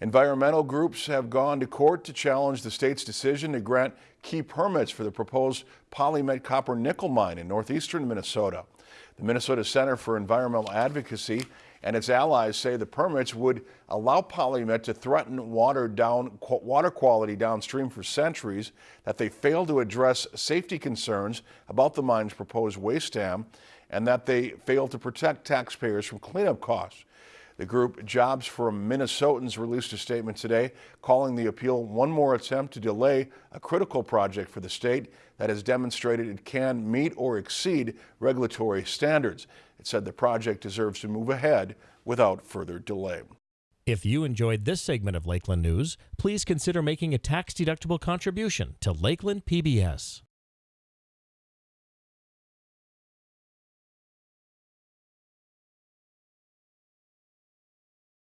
Environmental groups have gone to court to challenge the state's decision to grant key permits for the proposed PolyMet copper nickel mine in northeastern Minnesota. The Minnesota Center for Environmental Advocacy and its allies say the permits would allow PolyMet to threaten water, down, water quality downstream for centuries, that they fail to address safety concerns about the mine's proposed waste dam, and that they fail to protect taxpayers from cleanup costs. The group Jobs for Minnesotans released a statement today calling the appeal one more attempt to delay a critical project for the state that has demonstrated it can meet or exceed regulatory standards. It said the project deserves to move ahead without further delay. If you enjoyed this segment of Lakeland News, please consider making a tax-deductible contribution to Lakeland PBS.